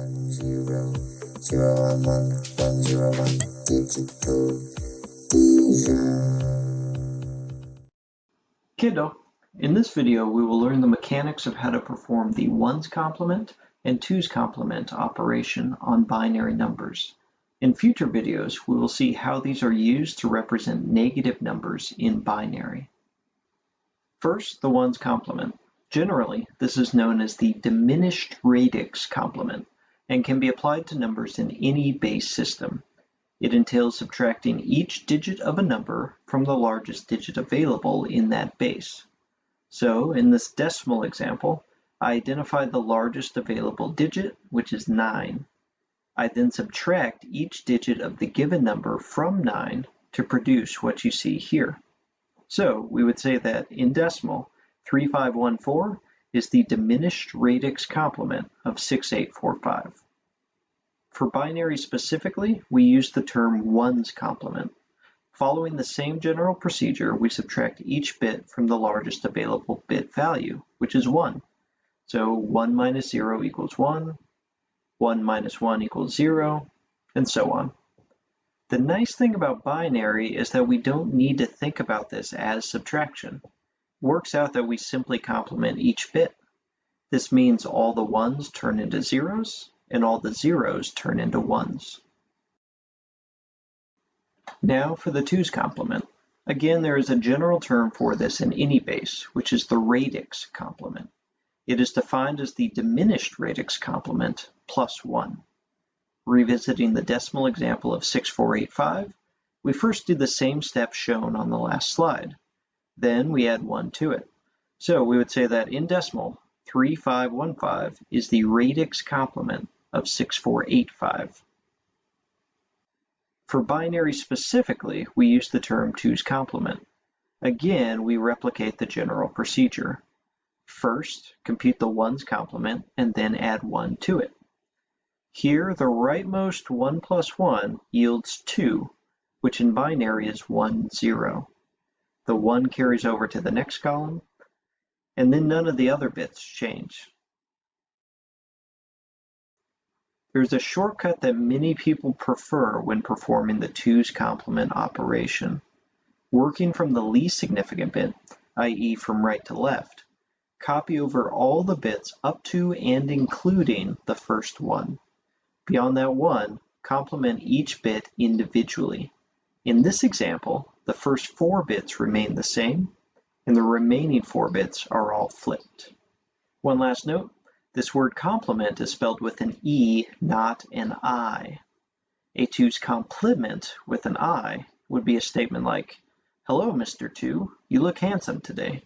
one zero zero one one one zero one digital Kiddo, in this video we will learn the mechanics of how to perform the ones complement and twos complement operation on binary numbers. In future videos we will see how these are used to represent negative numbers in binary. First, the ones complement. Generally, this is known as the diminished radix complement and can be applied to numbers in any base system. It entails subtracting each digit of a number from the largest digit available in that base. So in this decimal example, I identify the largest available digit, which is 9. I then subtract each digit of the given number from 9 to produce what you see here. So we would say that in decimal, 3514 is the diminished radix complement of 6845. For binary specifically, we use the term ones complement. Following the same general procedure, we subtract each bit from the largest available bit value, which is 1. So 1 minus 0 equals 1, 1 minus 1 equals 0, and so on. The nice thing about binary is that we don't need to think about this as subtraction. Works out that we simply complement each bit. This means all the ones turn into zeros and all the zeros turn into ones. Now for the twos complement. Again, there is a general term for this in any base, which is the radix complement. It is defined as the diminished radix complement plus 1. Revisiting the decimal example of 6485, we first do the same step shown on the last slide. Then we add 1 to it. So we would say that in decimal, 3515 is the radix complement of 6485. For binary specifically, we use the term 2's complement. Again, we replicate the general procedure. First, compute the 1's complement and then add 1 to it. Here the rightmost 1 plus 1 yields 2, which in binary is 1, 0. The 1 carries over to the next column, and then none of the other bits change. There's a shortcut that many people prefer when performing the 2's complement operation. Working from the least significant bit, i.e. from right to left, copy over all the bits up to and including the first one. Beyond that one, complement each bit individually. In this example, the first four bits remain the same, and the remaining four bits are all flipped. One last note, this word complement is spelled with an E, not an I. A 2's complement with an I would be a statement like, Hello, Mr. 2, you look handsome today.